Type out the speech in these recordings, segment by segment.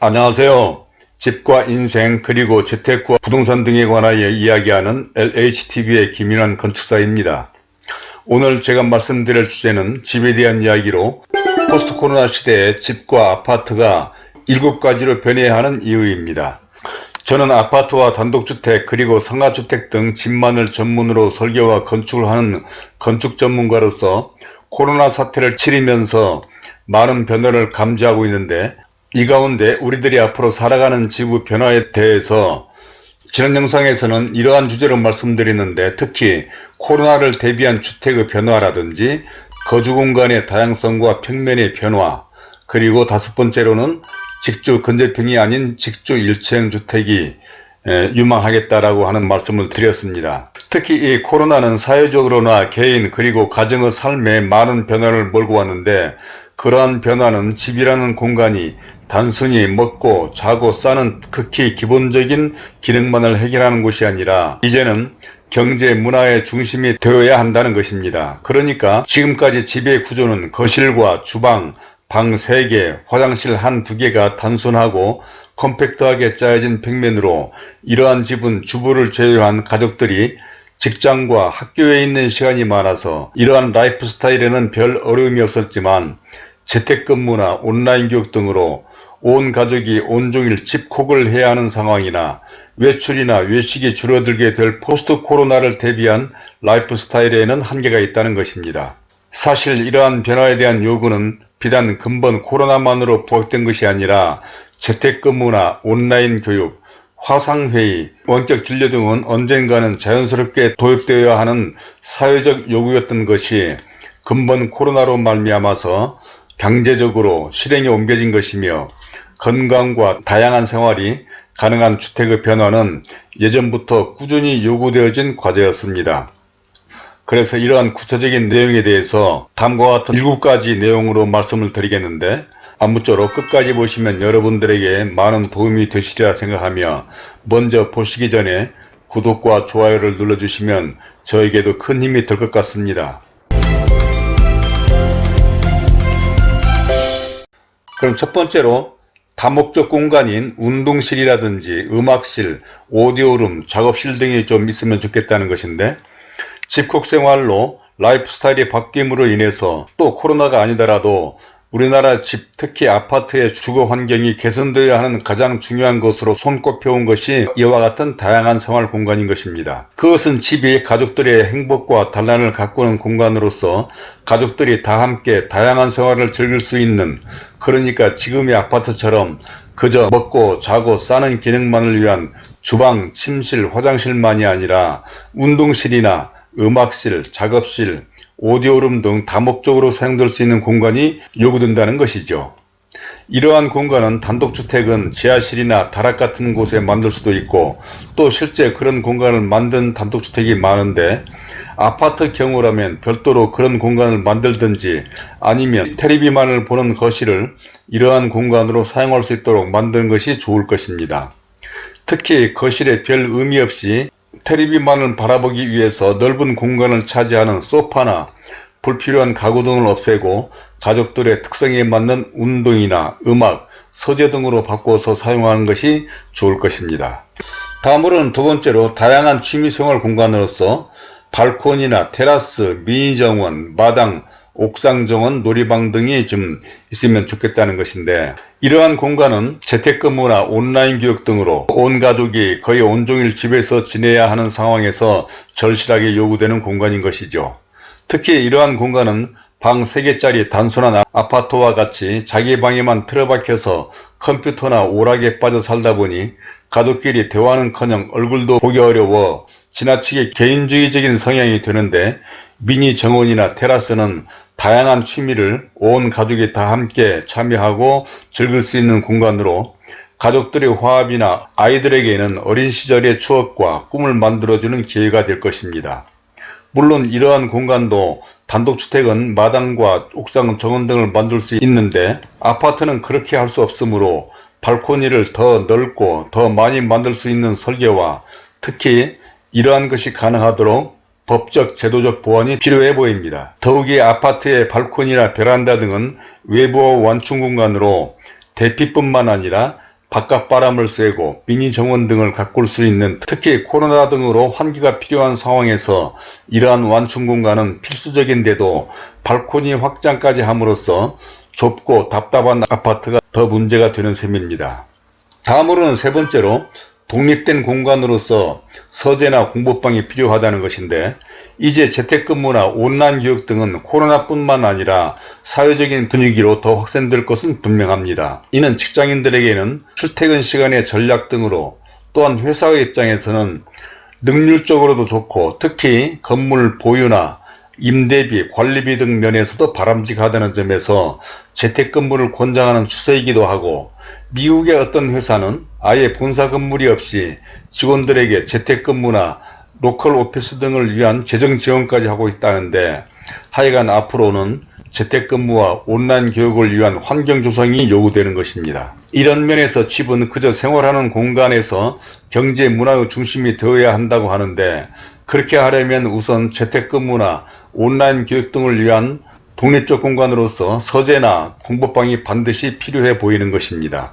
안녕하세요. 집과 인생 그리고 재테크와 부동산 등에 관하여 이야기하는 LHTV의 김인환 건축사입니다. 오늘 제가 말씀드릴 주제는 집에 대한 이야기로 포스트 코로나 시대에 집과 아파트가 7가지로 변해야 하는 이유입니다. 저는 아파트와 단독주택 그리고 상가주택 등 집만을 전문으로 설계와 건축을 하는 건축 전문가로서 코로나 사태를 치르면서 많은 변화를 감지하고 있는데 이 가운데 우리들이 앞으로 살아가는 지구 변화에 대해서 지난 영상에서는 이러한 주제로 말씀드리는데 특히 코로나를 대비한 주택의 변화라든지 거주공간의 다양성과 평면의 변화 그리고 다섯 번째로는 직주 건재평이 아닌 직주 일체형 주택이 유망하겠다라고 하는 말씀을 드렸습니다. 특히 이 코로나는 사회적으로나 개인 그리고 가정의 삶에 많은 변화를 몰고 왔는데 그러한 변화는 집이라는 공간이 단순히 먹고 자고 싸는 극히 기본적인 기능만을 해결하는 것이 아니라 이제는 경제 문화의 중심이 되어야 한다는 것입니다. 그러니까 지금까지 집의 구조는 거실과 주방, 방 3개, 화장실 한두 개가 단순하고 compact하게 짜여진 평면으로 이러한 집은 주부를 제외한 가족들이 직장과 학교에 있는 시간이 많아서 이러한 라이프 스타일에는 별 어려움이 없었지만 재택근무나 온라인 교육 등으로 온 가족이 온종일 집콕을 해야 하는 상황이나 외출이나 외식이 줄어들게 될 post 코로나를 대비한 라이프 스타일에는 한계가 있다는 것입니다. 사실 이러한 변화에 대한 요구는 비단 금번 코로나만으로 부각된 것이 아니라 재택근무나 온라인 교육, 화상회의, 원격 진료 등은 언젠가는 자연스럽게 도입되어야 하는 사회적 요구였던 것이 근본 코로나로 말미암아서 강제적으로 실행에 옮겨진 것이며 건강과 다양한 생활이 가능한 주택의 변화는 예전부터 꾸준히 요구되어진 과제였습니다. 그래서 이러한 구체적인 내용에 대해서 다음과 같은 7가지 내용으로 말씀을 드리겠는데 아무쪼록 끝까지 보시면 여러분들에게 많은 도움이 되시리라 생각하며 먼저 보시기 전에 구독과 좋아요를 눌러주시면 저에게도 큰 힘이 될 것 같습니다. 그럼 첫 번째로 다목적 공간인 운동실이라든지 음악실, audio room, 작업실 등이 좀 있으면 좋겠다는 것인데 집콕 생활로 라이프 스타일이 바뀜으로 인해서 또 코로나가 아니더라도 우리나라 집 특히 아파트의 주거 환경이 개선되어야 하는 가장 중요한 것으로 손꼽혀온 것이 이와 같은 다양한 생활 공간인 것입니다. 그것은 집이 가족들의 행복과 단란을 가꾸는 공간으로서 가족들이 다 함께 다양한 생활을 즐길 수 있는 그러니까 지금의 아파트처럼 그저 먹고 자고 싸는 기능만을 위한 주방, 침실, 화장실만이 아니라 운동실이나 음악실, 작업실, 오디오룸 등 다목적으로 사용될 수 있는 공간이 요구된다는 것이죠. 이러한 공간은 단독주택은 지하실이나 다락 같은 곳에 만들 수도 있고 또 실제 그런 공간을 만든 단독주택이 많은데 아파트 경우라면 별도로 그런 공간을 만들든지 아니면 테레비만을 보는 거실을 이러한 공간으로 사용할 수 있도록 만드는 것이 좋을 것입니다. 특히 거실에 별 의미 없이 테레비만을 바라보기 위해서 넓은 공간을 차지하는 소파나 불필요한 가구 등을 없애고 가족들의 특성에 맞는 운동이나 음악, 서재 등으로 바꿔서 사용하는 것이 좋을 것입니다. 다음으로는 두 번째로 다양한 취미생활 공간으로서 발코니나 테라스, 미니정원, 마당, 옥상 정원, 놀이방 등이 좀 있으면 좋겠다는 것인데 이러한 공간은 재택근무나 온라인 교육 등으로 온 가족이 거의 온종일 집에서 지내야 하는 상황에서 절실하게 요구되는 공간인 것이죠. 특히 이러한 공간은 방 3개짜리 단순한 아파트와 같이 자기 방에만 틀어박혀서 컴퓨터나 오락에 빠져 살다 보니 가족끼리 대화는커녕 얼굴도 보기 어려워 지나치게 개인주의적인 성향이 되는데 미니 정원이나 테라스는 다양한 취미를 온 가족이 다 함께 참여하고 즐길 수 있는 공간으로 가족들의 화합이나 아이들에게는 어린 시절의 추억과 꿈을 만들어주는 기회가 될 것입니다. 물론 이러한 공간도 단독주택은 마당과 옥상 정원 등을 만들 수 있는데 아파트는 그렇게 할 수 없으므로 발코니를 더 넓고 더 많이 만들 수 있는 설계와 특히 이러한 것이 가능하도록 법적 제도적 보완이 필요해 보입니다. 더욱이 아파트의 발코니나 베란다 등은 외부와 완충 공간으로 대피뿐만 아니라 바깥 바람을 쐬고 미니 정원 등을 가꿀 수 있는 특히 코로나 등으로 환기가 필요한 상황에서 이러한 완충 공간은 필수적인데도 발코니 확장까지 함으로써 좁고 답답한 아파트가 더 문제가 되는 셈입니다. 다음으로는 세 번째로 독립된 공간으로서 서재나 공부방이 필요하다는 것인데 이제 재택근무나 온라인 교육 등은 코로나뿐만 아니라 사회적인 분위기로 더 확산될 것은 분명합니다. 이는 직장인들에게는 출퇴근 시간의 전략 등으로 또한 회사의 입장에서는 능률적으로도 좋고 특히 건물 보유나 임대비, 관리비 등 면에서도 바람직하다는 점에서 재택근무를 권장하는 추세이기도 하고 미국의 어떤 회사는 아예 본사 건물이 없이 직원들에게 재택근무나 로컬 오피스 등을 위한 재정 지원까지 하고 있다는데 하여간 앞으로는 재택근무와 온라인 교육을 위한 환경 조성이 요구되는 것입니다. 이런 면에서 집은 그저 생활하는 공간에서 경제 문화의 중심이 되어야 한다고 하는데 그렇게 하려면 우선 재택근무나 온라인 교육 등을 위한 독립적 공간으로서 서재나 공부방이 반드시 필요해 보이는 것입니다.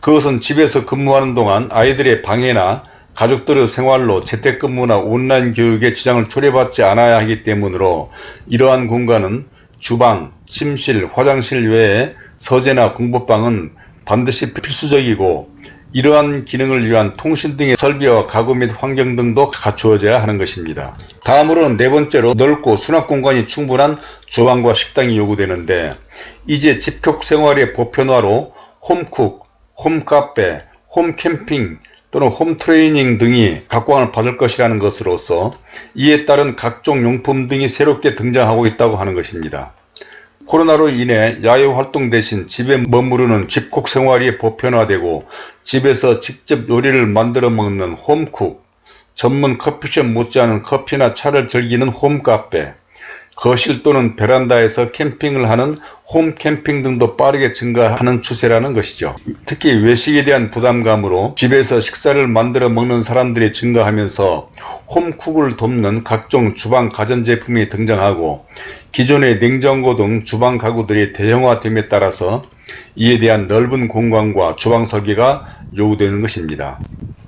그것은 집에서 근무하는 동안 아이들의 방해나 가족들의 생활로 재택근무나 온라인 교육에 지장을 초래받지 않아야 하기 때문으로 이러한 공간은 주방, 침실, 화장실 외에 서재나 공부방은 반드시 필수적이고 이러한 기능을 위한 통신 등의 설비와 가구 및 환경 등도 갖추어져야 하는 것입니다. 다음으로는 네 번째로 넓고 수납 공간이 충분한 주방과 식당이 요구되는데 이제 집콕 생활의 보편화로 홈쿡, 홈카페, 홈캠핑 또는 홈트레이닝 등이 각광을 받을 것이라는 것으로서 이에 따른 각종 용품 등이 새롭게 등장하고 있다고 하는 것입니다. 코로나로 인해 야외 활동 대신 집에 머무르는 집콕 생활이 보편화되고 집에서 직접 요리를 만들어 먹는 홈쿡, 전문 커피숍 못지않은 커피나 차를 즐기는 홈카페, 거실 또는 베란다에서 캠핑을 하는 홈캠핑 등도 빠르게 증가하는 추세라는 것이죠. 특히 외식에 대한 부담감으로 집에서 식사를 만들어 먹는 사람들이 증가하면서 홈쿡을 돕는 각종 주방 가전제품이 등장하고 기존의 냉장고 등 주방 가구들이 대형화됨에 따라서 이에 대한 넓은 공간과 주방 설계가 요구되는 것입니다.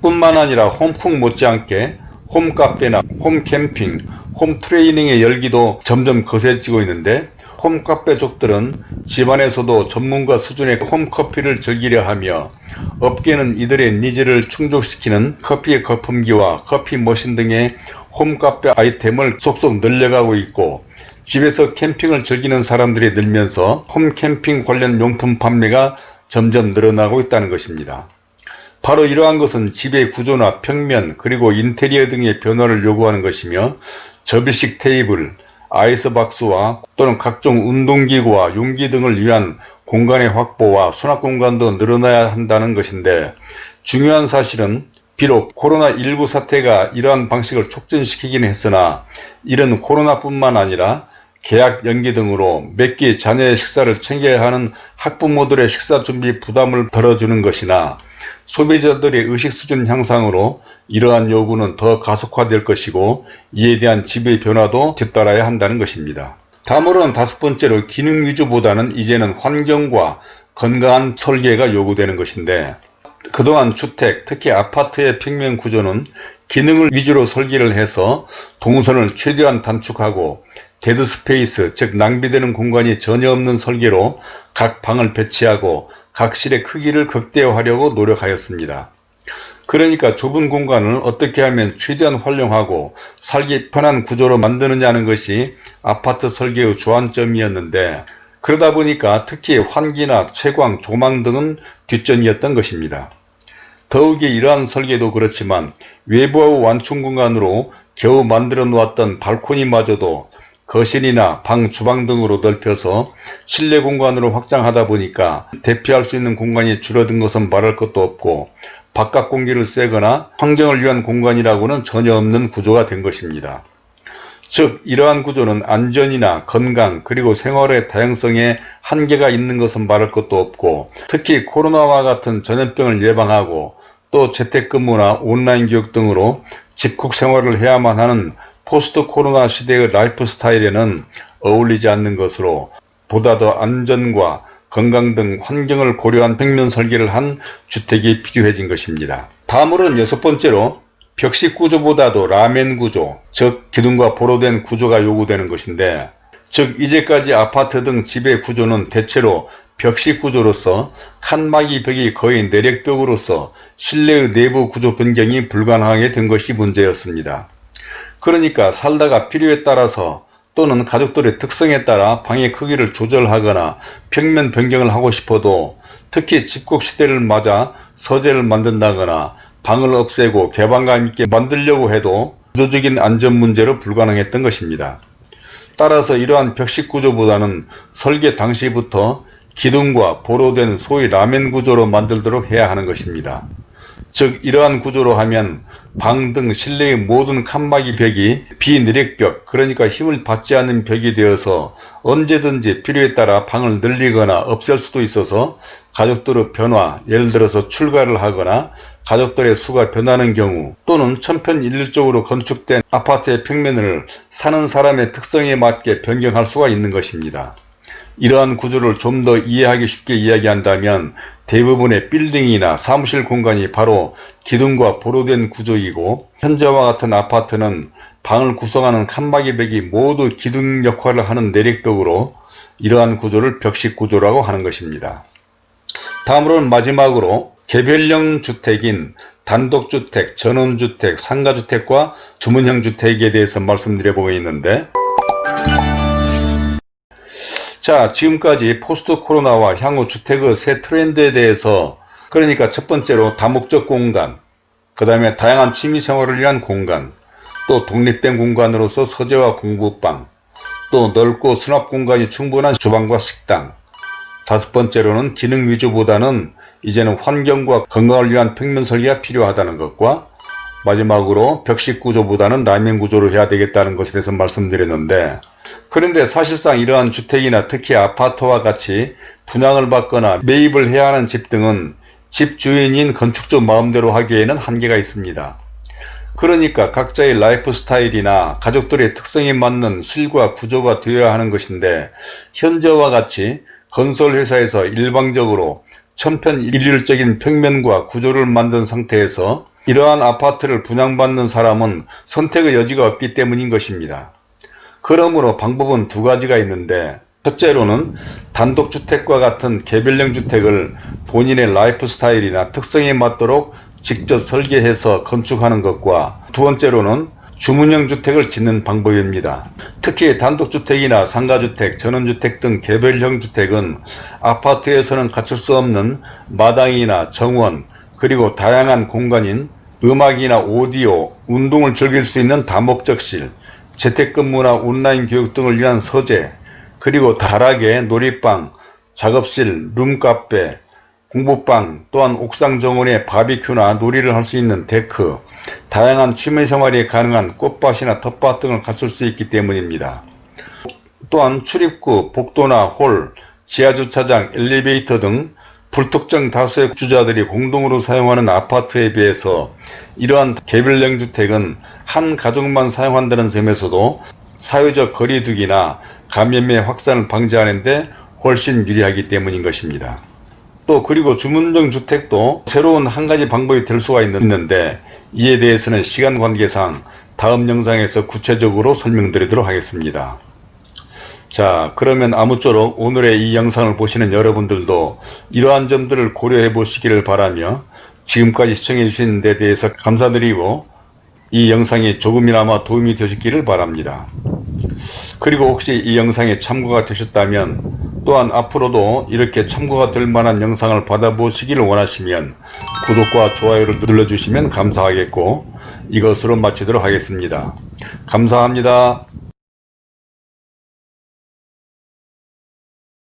뿐만 아니라 home cook 못지않게 홈카페나 홈캠핑, 홈 트레이닝의 열기도 점점 거세지고 있는데 home cafe족들은 집안에서도 전문가 수준의 home coffee를 즐기려 하며 업계는 이들의 needs를 충족시키는 커피 거품기와 coffee machine 등의 home cafe 아이템을 속속 늘려가고 있고 집에서 캠핑을 즐기는 사람들이 늘면서 홈캠핑 관련 용품 판매가 점점 늘어나고 있다는 것입니다. 바로 이러한 것은 집의 구조나 평면 그리고 인테리어 등의 변화를 요구하는 것이며 접이식 테이블, 아이스박스와 또는 각종 운동기구와 용기 등을 위한 공간의 확보와 수납 공간도 늘어나야 한다는 것인데 중요한 사실은 비록 코로나19 사태가 이러한 방식을 촉진시키긴 했으나 이런 코로나뿐만 아니라 계약 연기 등으로 몇 끼 자녀의 식사를 챙겨야 하는 학부모들의 식사 준비 부담을 덜어주는 것이나 소비자들의 의식 수준 향상으로 이러한 요구는 더 가속화될 것이고 이에 대한 지배 변화도 뒤따라야 한다는 것입니다. 다음으로는 다섯 번째로 기능 위주보다는 이제는 환경과 건강한 설계가 요구되는 것인데 그동안 주택, 특히 아파트의 평면 구조는 기능을 위주로 설계를 해서 동선을 최대한 단축하고 dead space, 즉 낭비되는 공간이 전혀 없는 설계로 각 방을 배치하고 각 실의 크기를 극대화하려고 노력하였습니다. 그러니까 좁은 공간을 어떻게 하면 최대한 활용하고 살기 편한 구조로 만드느냐는 것이 아파트 설계의 주안점이었는데 그러다 보니까 특히 환기나 채광, 조망 등은 뒷전이었던 것입니다. 더욱이 이러한 설계도 그렇지만 외부의 완충 공간으로 겨우 만들어 놓았던 발코니마저도 거실이나 방, 주방 등으로 넓혀서 실내 공간으로 확장하다 보니까 대피할 수 있는 공간이 줄어든 것은 말할 것도 없고 바깥 공기를 쐬거나 환경을 위한 공간이라고는 전혀 없는 구조가 된 것입니다. 즉 이러한 구조는 안전이나 건강 그리고 생활의 다양성에 한계가 있는 것은 말할 것도 없고 특히 코로나와 같은 전염병을 예방하고 또 재택근무나 온라인 교육 등으로 집콕 생활을 해야만 하는 post 코로나 시대의 라이프 스타일에는 어울리지 않는 것으로 보다 더 안전과 건강 등 환경을 고려한 평면 설계를 한 주택이 필요해진 것입니다. 다음으로는 여섯 번째로 벽식 구조보다도 라멘 구조, 즉 기둥과 보로된 구조가 요구되는 것인데 즉 이제까지 아파트 등 집의 구조는 대체로 벽식 구조로서 칸막이 벽이 거의 내력벽으로서 실내의 내부 구조 변경이 불가능하게 된 것이 문제였습니다. 그러니까 살다가 필요에 따라서 또는 가족들의 특성에 따라 방의 크기를 조절하거나 평면 변경을 하고 싶어도 특히 집콕 시대를 맞아 서재를 만든다거나 방을 없애고 개방감 있게 만들려고 해도 구조적인 안전 문제로 불가능했던 것입니다. 따라서 이러한 벽식 구조보다는 설계 당시부터 기둥과 보로된 소위 라멘 구조로 만들도록 해야 하는 것입니다. 즉 이러한 구조로 하면 방 등 실내의 모든 칸막이 벽이 비내력벽 그러니까 힘을 받지 않는 벽이 되어서 언제든지 필요에 따라 방을 늘리거나 없앨 수도 있어서 가족들의 변화 예를 들어서 출가를 하거나 가족들의 수가 변하는 경우 또는 천편일률적으로 건축된 아파트의 평면을 사는 사람의 특성에 맞게 변경할 수가 있는 것입니다. 이러한 구조를 좀 더 이해하기 쉽게 이야기한다면 대부분의 빌딩이나 사무실 공간이 바로 기둥과 보로된 구조이고 현재와 같은 아파트는 방을 구성하는 칸막이 벽이 모두 기둥 역할을 하는 내력벽으로 이러한 구조를 벽식 구조라고 하는 것입니다. 다음으로는 마지막으로 개별형 주택인 단독주택, 전원주택, 상가주택과 주문형 주택에 대해서 말씀드려 보겠는데 자 지금까지 포스트 코로나와 향후 주택의 새 트렌드에 대해서 그러니까 첫 번째로 다목적 공간 그 다음에 다양한 취미생활을 위한 공간 또 독립된 공간으로서 서재와 공부방 또 넓고 수납 공간이 충분한 주방과 식당. 다섯 번째로는 기능 위주보다는 이제는 환경과 건강을 위한 평면 설계가 필요하다는 것과 마지막으로 벽식 구조보다는 라면 구조로 해야 되겠다는 것에 대해서 말씀드렸는데 그런데 사실상 이러한 주택이나 특히 아파트와 같이 분양을 받거나 매입을 해야 하는 집 등은 집 주인인 건축주 마음대로 하기에는 한계가 있습니다. 그러니까 각자의 라이프 스타일이나 가족들의 특성에 맞는 실과 구조가 되어야 하는 것인데 현재와 같이 건설회사에서 일방적으로 천편일률적인 평면과 구조를 만든 상태에서 이러한 아파트를 분양받는 사람은 선택의 여지가 없기 때문인 것입니다. 그러므로 방법은 두 가지가 있는데 첫째로는 단독주택과 같은 개별형 주택을 본인의 라이프 스타일이나 특성에 맞도록 직접 설계해서 건축하는 것과 두 번째로는 주문형 주택을 짓는 방법입니다. 특히 단독주택이나 상가주택, 전원주택 등 개별형 주택은 아파트에서는 갖출 수 없는 마당이나 정원, 그리고 다양한 공간인 음악이나 오디오, 운동을 즐길 수 있는 다목적실, 재택근무나 온라인 교육 등을 위한 서재, 그리고 다락에 놀이방, 작업실, room cafe, 공부방, 또한 옥상 정원에 바비큐나 놀이를 할 수 있는 deck, 다양한 취미 생활이 가능한 꽃밭이나 텃밭 등을 갖출 수 있기 때문입니다. 또한 출입구, 복도나 홀, 지하주차장, 엘리베이터 등 불특정 다수의 주자들이 공동으로 사용하는 아파트에 비해서 이러한 개별형 주택은 한 가족만 사용한다는 점에서도 사회적 거리두기나 감염의 확산을 방지하는 데 훨씬 유리하기 때문인 것입니다. 또 그리고 주문형 주택도 새로운 한 가지 방법이 될 수가 있는데 이에 대해서는 시간 관계상 다음 영상에서 구체적으로 설명드리도록 하겠습니다. 자 그러면 아무쪼록 오늘의 이 영상을 보시는 여러분들도 이러한 점들을 고려해 보시기를 바라며 지금까지 시청해 주신 데 대해서 감사드리고 이 영상이 조금이나마 도움이 되셨기를 바랍니다. 그리고 혹시 이 영상에 참고가 되셨다면 또한 앞으로도 이렇게 참고가 될 만한 영상을 받아보시기를 원하시면 구독과 좋아요를 눌러주시면 감사하겠고 이것으로 마치도록 하겠습니다. 감사합니다.